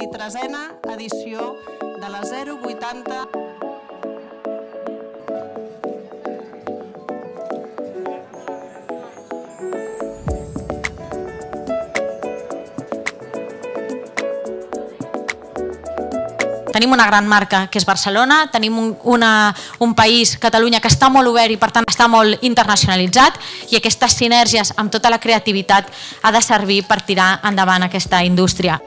23a edició de la 080 Tenim una gran marca, que és Barcelona, tenim un, una, un país, Catalunya, que està molt obert i per tant està molt internacionalitzat. I aquestes sinergies amb tota la creativitat ha de servir per tirar endavant aquesta indústria.